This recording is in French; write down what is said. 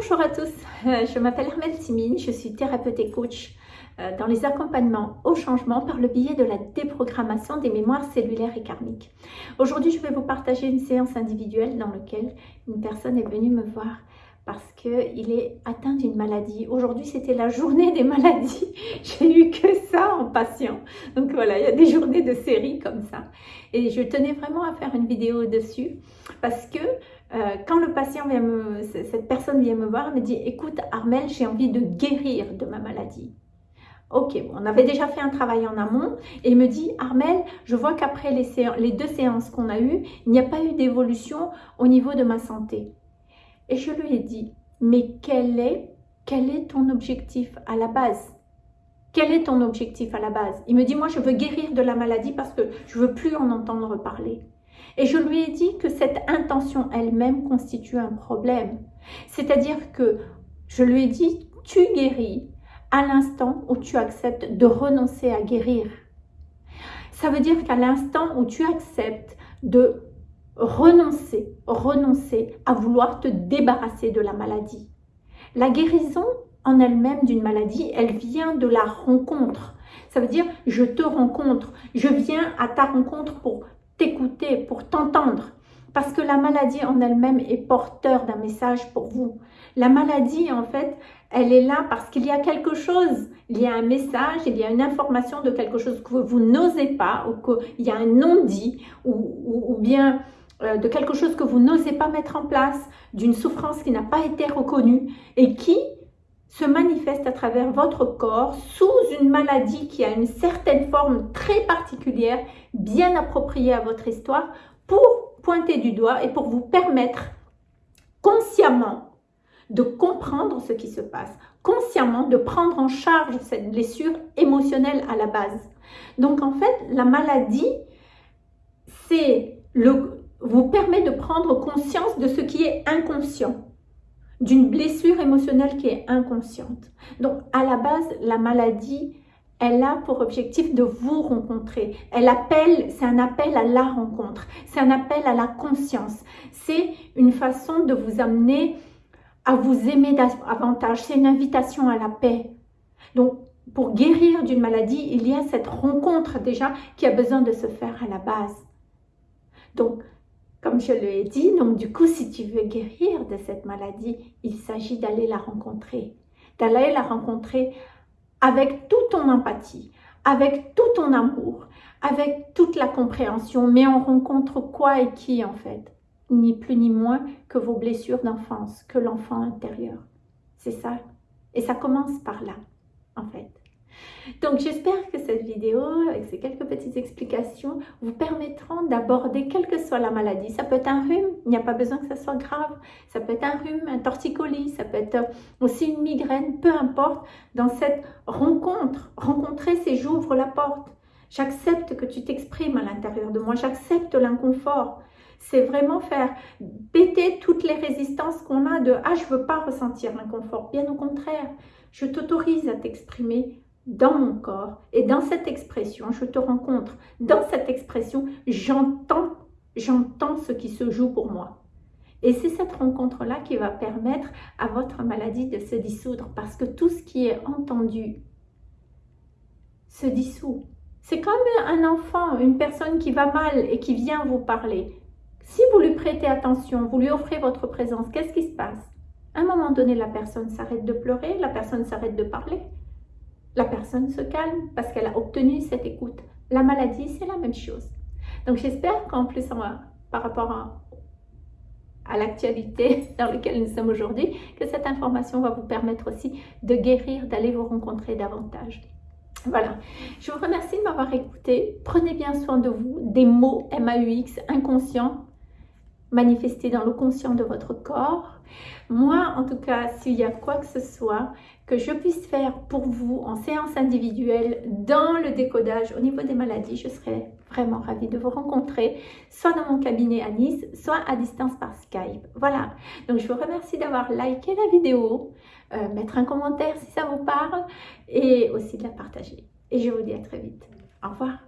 Bonjour à tous, euh, je m'appelle Hermel Simine, je suis thérapeute et coach euh, dans les accompagnements au changement par le biais de la déprogrammation des mémoires cellulaires et karmiques. Aujourd'hui, je vais vous partager une séance individuelle dans laquelle une personne est venue me voir parce qu'il est atteint d'une maladie. Aujourd'hui, c'était la journée des maladies. J'ai eu que ça en patient. Donc voilà, il y a des journées de série comme ça. Et je tenais vraiment à faire une vidéo dessus parce que euh, quand le patient vient me, cette personne vient me voir, elle me dit, écoute Armel, j'ai envie de guérir de ma maladie. Ok, on avait déjà fait un travail en amont et il me dit, Armel, je vois qu'après les, deux séances qu'on a eues, il n'y a pas eu d'évolution au niveau de ma santé. Et je lui ai dit, mais quel est, quel est ton objectif à la base? Quel est ton objectif à la base? Il me dit, moi je veux guérir de la maladie parce que je veux plus en entendre parler. Et je lui ai dit que cette intention elle-même constitue un problème. C'est-à-dire que je lui ai dit, tu guéris à l'instant où tu acceptes de renoncer à guérir. Ça veut dire qu'à l'instant où tu acceptes de renoncer, renoncer à vouloir te débarrasser de la maladie. La guérison en elle-même d'une maladie, elle vient de la rencontre. Ça veut dire, je te rencontre, je viens à ta rencontre pour pour t'entendre. Parce que la maladie en elle-même est porteur d'un message pour vous. La maladie, en fait, elle est là parce qu'il y a quelque chose, il y a un message, il y a une information de quelque chose que vous n'osez pas, ou qu'il y a un non-dit, ou, bien euh, de quelque chose que vous n'osez pas mettre en place, d'une souffrance qui n'a pas été reconnue et qui se manifeste à travers votre corps sous une maladie qui a une certaine forme très particulière, bien appropriée à votre histoire, pour pointer du doigt et pour vous permettre consciemment de comprendre ce qui se passe, consciemment de prendre en charge cette blessure émotionnelle à la base. Donc en fait, la maladie, vous permet de prendre conscience de ce qui est inconscient, d'une blessure émotionnelle qui est inconsciente. Donc, à la base, la maladie, elle a pour objectif de vous rencontrer. Elle appelle, c'est un appel à la rencontre, c'est un appel à la conscience. C'est une façon de vous amener à vous aimer davantage. C'est une invitation à la paix. Donc, pour guérir d'une maladie, il y a cette rencontre déjà qui a besoin de se faire à la base. Donc, comme je l'ai dit, donc du coup, si tu veux guérir de cette maladie, il s'agit d'aller la rencontrer. D'aller la rencontrer avec toute ton empathie, avec tout ton amour, avec toute la compréhension. Mais on rencontre quoi et qui en fait? Ni plus ni moins que vos blessures d'enfance, que l'enfant intérieur. C'est ça. Et ça commence par là, en fait. Donc j'espère que cette vidéo, avec ces quelques petites explications, vous permettront d'aborder quelle que soit la maladie. Ça peut être un rhume, il n'y a pas besoin que ça soit grave. Ça peut être un rhume, un torticolis, ça peut être aussi une migraine, peu importe. Dans cette rencontre, rencontrer c'est j'ouvre la porte. J'accepte que tu t'exprimes à l'intérieur de moi, j'accepte l'inconfort. C'est vraiment faire péter toutes les résistances qu'on a de « Ah, je veux pas ressentir l'inconfort ». Bien au contraire, je t'autorise à t'exprimer dans mon corps et dans cette expression, je te rencontre. Dans cette expression, j'entends, j'entends ce qui se joue pour moi. Et c'est cette rencontre-là qui va permettre à votre maladie de se dissoudre parce que tout ce qui est entendu se dissout. C'est comme un enfant, une personne qui va mal et qui vient vous parler. Si vous lui prêtez attention, vous lui offrez votre présence, qu'est-ce qui se passe? À un moment donné, la personne s'arrête de pleurer, la personne s'arrête de parler la personne se calme parce qu'elle a obtenu cette écoute. La maladie, c'est la même chose. Donc j'espère qu'en plus, par rapport à, à l'actualité dans laquelle nous sommes aujourd'hui, que cette information va vous permettre aussi de guérir, d'aller vous rencontrer davantage. Voilà, je vous remercie de m'avoir écouté. Prenez bien soin de vous, des mots MAUX inconscients manifestés dans le conscient de votre corps. Moi, en tout cas, s'il y a quoi que ce soit que je puisse faire pour vous en séance individuelle dans le décodage au niveau des maladies, je serais vraiment ravie de vous rencontrer, soit dans mon cabinet à Nice, soit à distance par Skype. Voilà, donc je vous remercie d'avoir liké la vidéo, euh, mettre un commentaire si ça vous parle, et aussi de la partager. Et je vous dis à très vite. Au revoir.